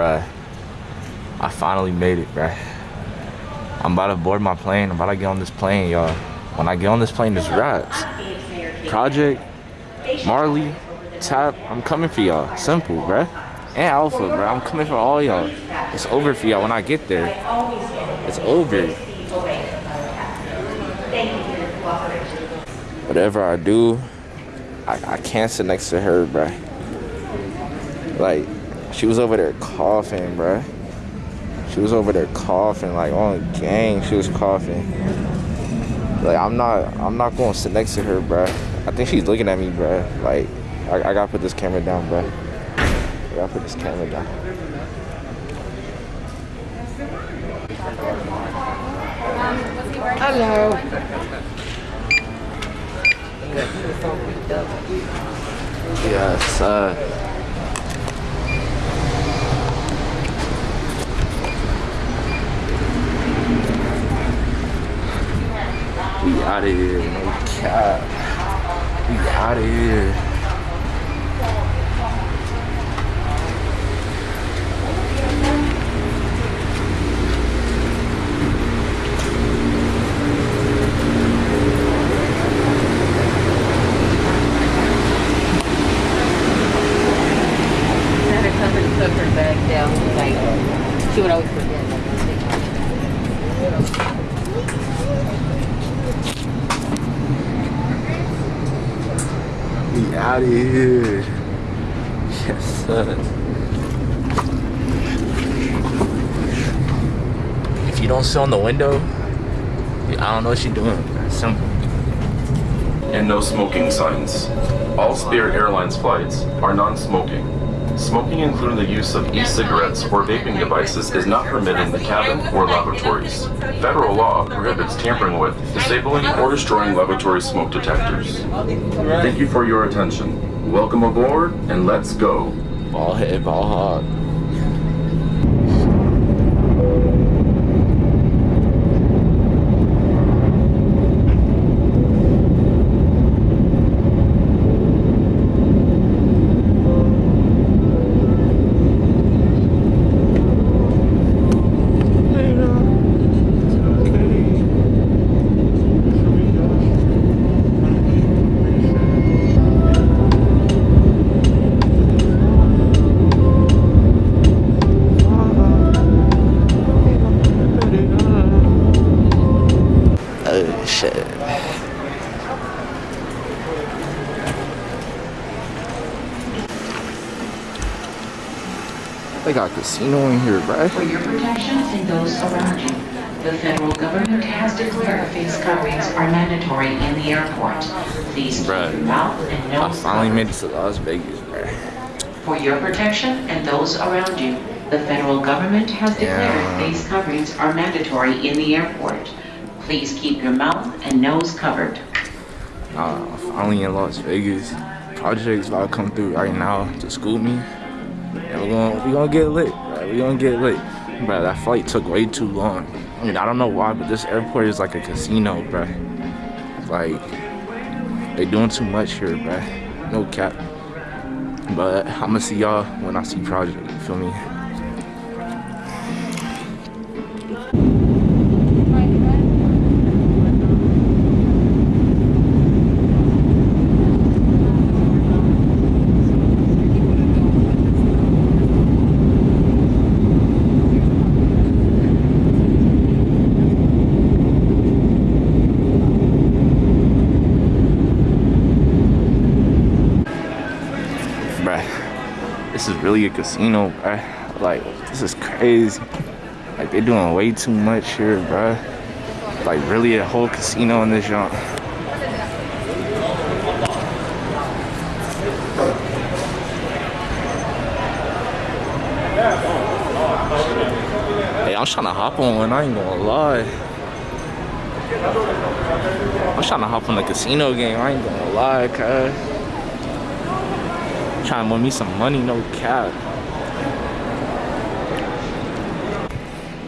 Bruh. I finally made it, bruh. I'm about to board my plane. I'm about to get on this plane, y'all. When I get on this plane, there's rats. Project, Marley, Tap, I'm coming for y'all. Simple, bruh. And Alpha, bruh. I'm coming for all y'all. It's over for y'all when I get there. It's over. Whatever I do, I, I can't sit next to her, bruh. Like, she was over there coughing, bruh. She was over there coughing, like on gang, she was coughing. Like I'm not, I'm not going to sit next to her, bruh. I think she's looking at me, bruh. Like, I, I gotta put this camera down, bruh. I gotta put this camera down. Hello. Yes, uh, out of here. We out of here. Had her come and put her bag down, like, she would always forget. like, We out of here. Yes, sir. If you don't sit on the window, I don't know what you're doing. Simple. and no smoking signs. All Spirit Airlines flights are non-smoking. Smoking, including the use of e-cigarettes or vaping devices, is not permitted in the cabin or lavatories. Federal law prohibits tampering with, disabling, or destroying lavatory smoke detectors. Thank you for your attention. Welcome aboard, and let's go. Ball head, ball hog. They got casino in here, right? For your protection and those around you, the federal government has declared face coverings are mandatory in the airport. Please keep your mouth and nose. I nose finally made it to Las Vegas, bruh. For your protection and those around you, the federal government has declared Yeah. face coverings are mandatory in the airport. Please keep your mouth and nose covered. Uh, finally in Las Vegas. Project's about to come through right now to school me. We're gonna, we gonna get lit, bruh. we gonna get lit. Bro, that flight took way too long. I mean, I don't know why, but this airport is like a casino, bro. Like, they doing too much here, bro. No cap. But I'ma see y'all when I see Project, you feel me? This is really a casino, bruh. Like, this is crazy. Like, they're doing way too much here, bruh. Like, really a whole casino in this joint. Hey, I'm trying to hop on one, I ain't gonna lie. I'm trying to hop on the casino game, I ain't gonna lie, cuz. Trying to win me some money, no cap.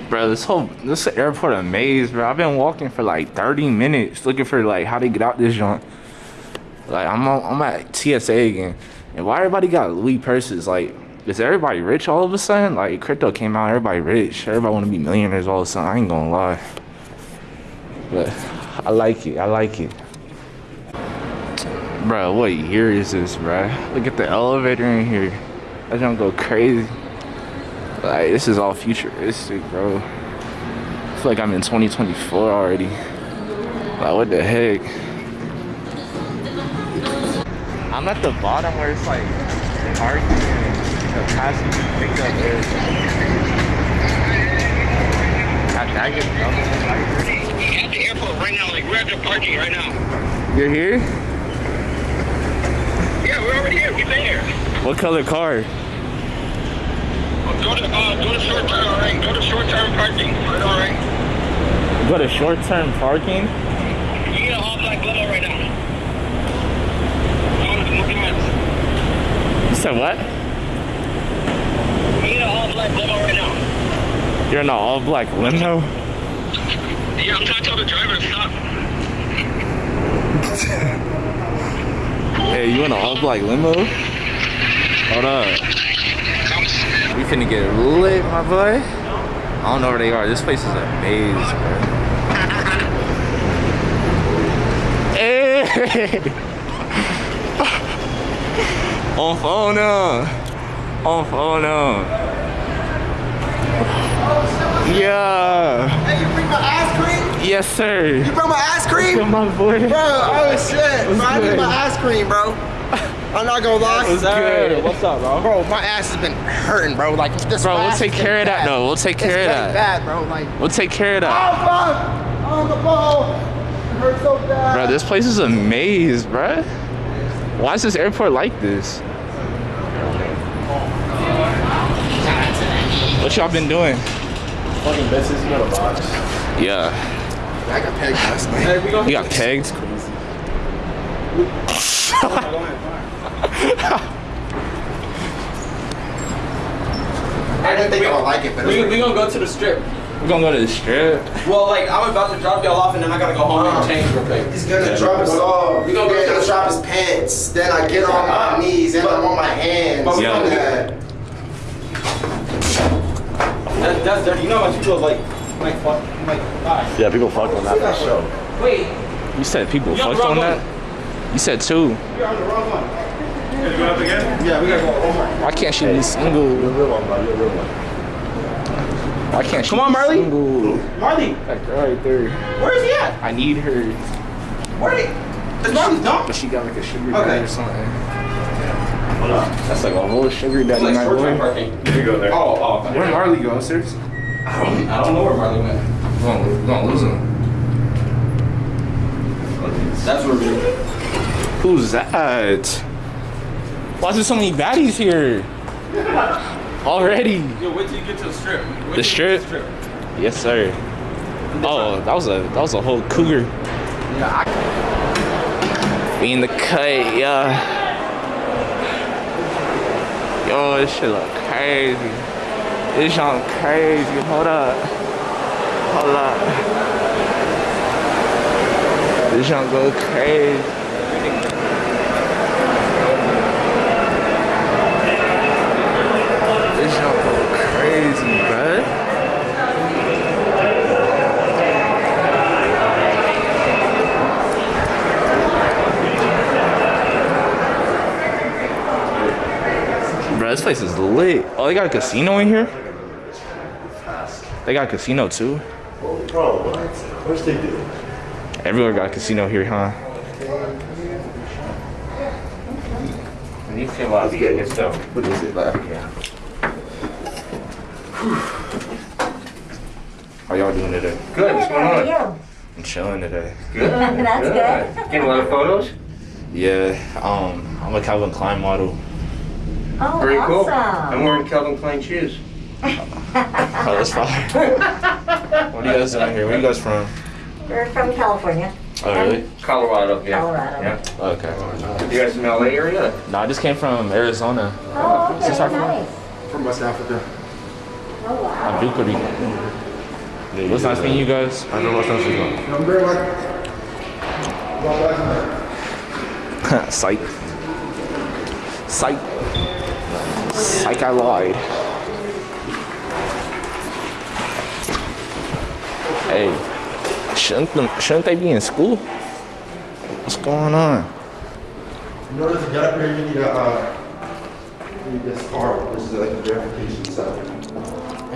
Bro, this whole this airport a maze, bro. I've been walking for like 30 minutes looking for like how to get out this joint. Like I'm on, I'm at TSA again, and why everybody got Louis purses? Like Is everybody rich all of a sudden? Like crypto came out, everybody rich. Everybody want to be millionaires all of a sudden. I ain't gonna lie. But I like it. I like it. Bro, what year is this, bro? Look at the elevator in here. I don't go crazy. Like this is all futuristic, bro. I feel like I'm in 2024 already. Like what the heck? I'm at the bottom where it's like parking and the passenger pickup is. God dang it, at the airport right now. Like we're at the parking right now. You're here? Yeah, here. We've been here. What color car? Go to uh, go to short term. All right. Go to short term parking. All right. Go to short-term parking? You need an all black limo right now. Go to Smoky Mountains. You said what? You need an all black limo right now. You're in an all-black limo? Yeah, I'm trying to tell the driver to stop. Hey, you in an all-black limo? Hold up. We finna get lit, my boy. I don't know where they are. This place is a maze, bro. Hey! Eh. On phone now. On phone. Yeah. Hey, you bring my ice cream? Yes, sir. You bring my ice cream? my boy. Bro, oh shit. Bro, I need my ice cream, bro. I'm not gonna lie. What's good? What's up, bro? Bro, my ass has been hurting, bro. Like this Bro, we'll take care of that. bad. No, we'll take It's care of getting that. bad, bro. Like, We'll take care of oh that. fuck! On the ball. It hurts so bad. Bro, this place is a maze, bro. Why is this airport like this? What y'all been doing? Fucking bitches, you got a box. Yeah. I got pegged last night. Hey, we gonna You got pegged? I didn't think I would like it, but we, it's we gonna go to the strip. We're gonna go to the strip. Well, like I'm about to drop y'all off, and then I gotta go home and uh-huh. change real quick. He's gonna drop us off. We gonna go He's to gonna the- drop his pants. Then I get on my uh-huh. knees and I'm on my hands. But we Yeah. gonna- That, that's dirty. You know how much people like, like, fuck, like, die. Yeah, people fucked on that for sure. Wait, You said people You're on fucked on wrong that? You said two. you're on the wrong one. Yeah, we gotta go over. Why can't she be single? You're a real one, bro. You're a real one. Why can't she Come on, Marley. single? Marley, That girl right there. where is he at? I need her. Where is Is Marley gone? But she got like a sugar Okay. daddy or something. That's like a whole sugar daddy, Like my short-term boy. parking. You go there. Oh, oh. Where Marley go, sirs? I don't, I don't know where Marley went. We're gonna, we're gonna lose him. That's where we. Who's that? Why is there so many baddies here? Already. Yo, wait till you get to the strip. Wait The strip? the Yes, sir. Oh, that was a that was a whole cougar. We in the cut, yeah. Yo, this shit look crazy. This shit crazy. Hold up. Hold up. This shit go crazy. This shit go crazy, bruh. Bro, this place is lit. Oh, they got a casino in here? They got a casino too? Bro, what? Of course they do. Everywhere got a casino here, huh? What is it? Like, How y'all doing today? Good. What's going on? I'm chilling today. Good. That's good. Getting a lot of photos? Yeah, um, I'm a Calvin Klein model. Oh, Very cool. I'm wearing Calvin Klein shoes. Oh, that's fine. what are you guys doing here? Where are you guys from? We're from California. Oh, really? Colorado, yeah. Colorado. Yeah. Okay. You guys from LA area? No, I just came from Arizona. Oh, Is this okay, our nice. From West Africa. Oh, wow. I'm Dukery. What's nice meeting you guys? I don't know what's up with I'm very much. Psych. Psych. Psych, I lied. Hey, shouldn't them, shouldn't they be in school? What's going on? In order to get up here, you need a, uh, you need this card, which is like a verification stuff.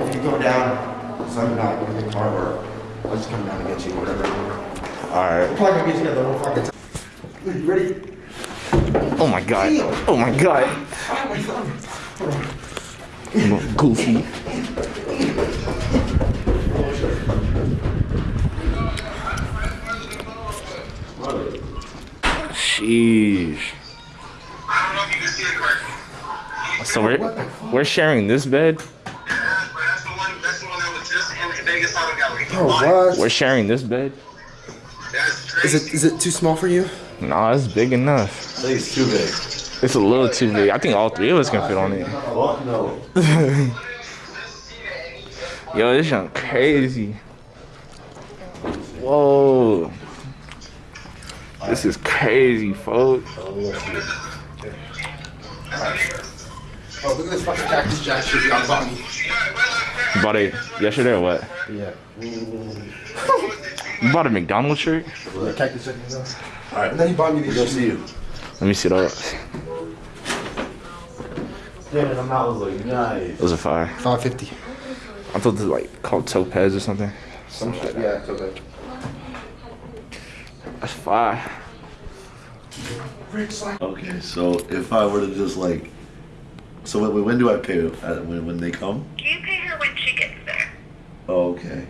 If you go down, so I'm not going to get car work. I'll just come down and get you, whatever. All right. We're probably gonna be together the whole fucking time. You ready? Oh my god. Oh my god. Goofy. Sheesh. I don't know if you can see it correctly. So we're we're sharing this bed. Yeah, but that's the one. That's the one that was just in the Vegas Auto Gallery. Oh, what? We're sharing this bed. Is it is it too small for you? Nah, it's big enough. I think it's too big. It's a little too big. I think all three of us can fit on it. Yo, this junk crazy. Whoa. This is crazy, folks. Oh, look at this fucking cactus jack shit you got bought me. Bought it yesterday or what? Yeah. You bought a McDonald's shirt? Cactus jack. Alright. And then he bought me these Go see you. Let me see those. Damn, the mouth was like, nice. Those are fire. Five fifty. I thought they were like called topaz or something. Some shit. Yeah, it's okay. That's fire. Okay, so if I were to just like, so when, when do I pay? Uh, when when they come? You pay her when she gets there. Oh, okay.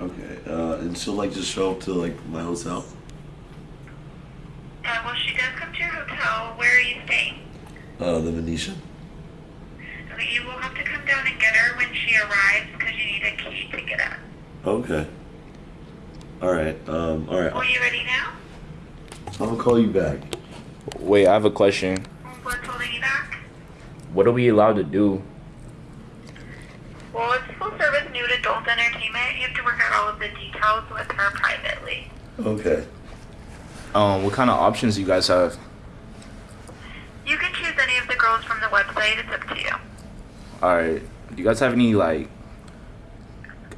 Okay. Uh, and she'll like just show up to like my hotel. Uh, well, she does come to your hotel. Where are you staying? Uh, the Venetian. Okay, You will have to come down and get her when she arrives because you need a key to get up. Okay. All right. Um. All right. Are you ready now? I'm gonna call you back. Wait, I have a question. What's holding you back? What are we allowed to do? Well, it's full service nude adult entertainment. You have to work out all of the details with her privately. Okay. Um, what kind of options do you guys have? You can choose any of the girls from the website. It's up to you. Alright. Do you guys have any like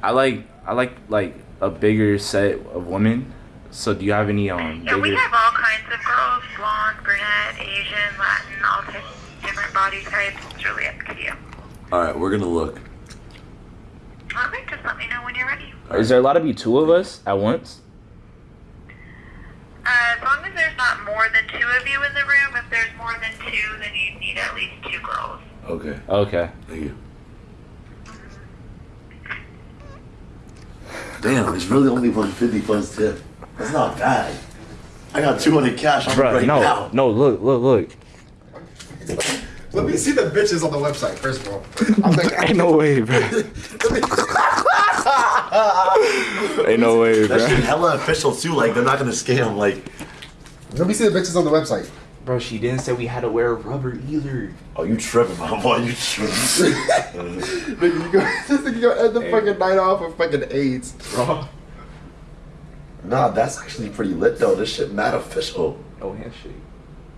I like I like like a bigger set of women. So do you have any um Yeah, we have all kinds of girls: blonde, brunette, Asian, Latin, all types, different body types. It's really up to you. All right. We're gonna look. Okay, just let me know when you're ready. Is there allowed to be two of us at once? Uh, as long as there's not more than two of you in the room, if there's more than two, then you need at least two girls. Okay. Okay. Thank you. Damn, it's really only 150 plus tip. That's not bad. I got 200 cash on me Bro, right no, now. no, look, look, look. Let me see the bitches on the website first of all. I'm like, Ain't no way, bro. Ain't no way, That shit hella official too. Like they're not gonna scam. Like, let me see the bitches on the website. Bro, she didn't say we had to wear rubber either. oh, you tripping, my boy? You tripping? Nigga, you go, this nigga gonna end the fucking night off with fucking AIDS. bro. nah, that's actually pretty lit though. This shit mad official. Oh, handshake.